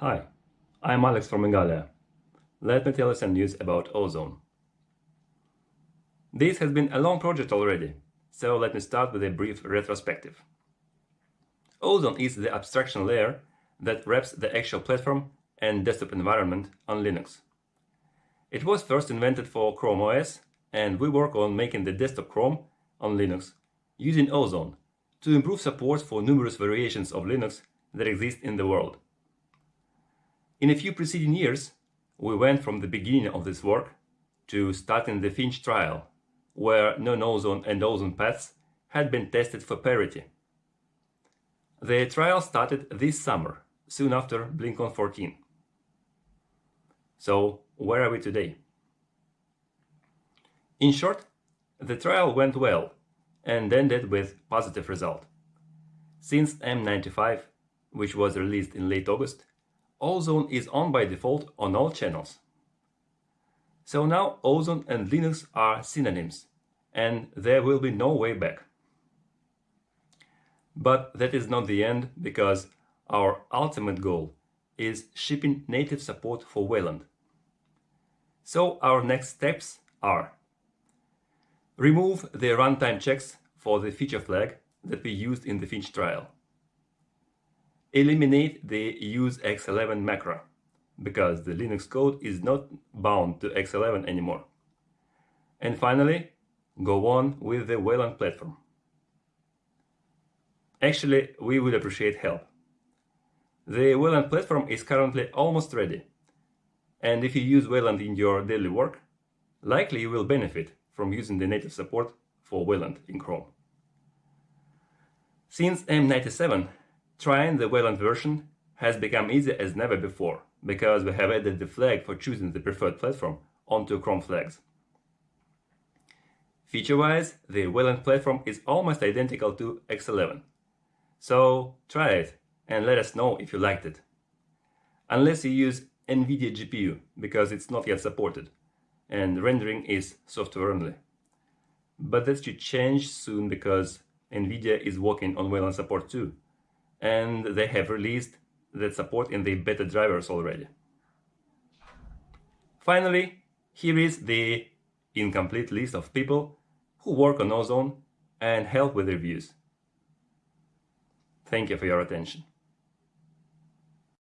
Hi, I'm Alex from Igalia. Let me tell you some news about Ozone. This has been a long project already, so let me start with a brief retrospective. Ozone is the abstraction layer that wraps the actual platform and desktop environment on Linux. It was first invented for Chrome OS, and we work on making the desktop Chrome on Linux using Ozone to improve support for numerous variations of Linux that exist in the world. In a few preceding years, we went from the beginning of this work to starting the Finch trial, where non-ozone and ozone paths had been tested for parity. The trial started this summer, soon after BlinkOn 14. So, where are we today? In short, the trial went well and ended with positive result. Since M95, which was released in late August, Ozone is on by default on all channels. So now Ozone and Linux are synonyms, and there will be no way back. But that is not the end, because our ultimate goal is shipping native support for Wayland. So our next steps are Remove the runtime checks for the feature flag that we used in the Finch trial eliminate the use X11 macro because the Linux code is not bound to X11 anymore. And finally, go on with the Wayland platform. Actually, we would appreciate help. The Wayland platform is currently almost ready, and if you use Wayland in your daily work, likely you will benefit from using the native support for Wayland in Chrome. Since M97 Trying the Wayland version has become easy as never before, because we have added the flag for choosing the preferred platform onto Chrome flags. Feature-wise, the Wayland platform is almost identical to X11. So try it and let us know if you liked it. Unless you use NVIDIA GPU, because it's not yet supported, and rendering is software only. But that should change soon because NVIDIA is working on Wayland support too, and they have released that support in the beta drivers already. Finally, here is the incomplete list of people who work on Ozone and help with reviews. Thank you for your attention.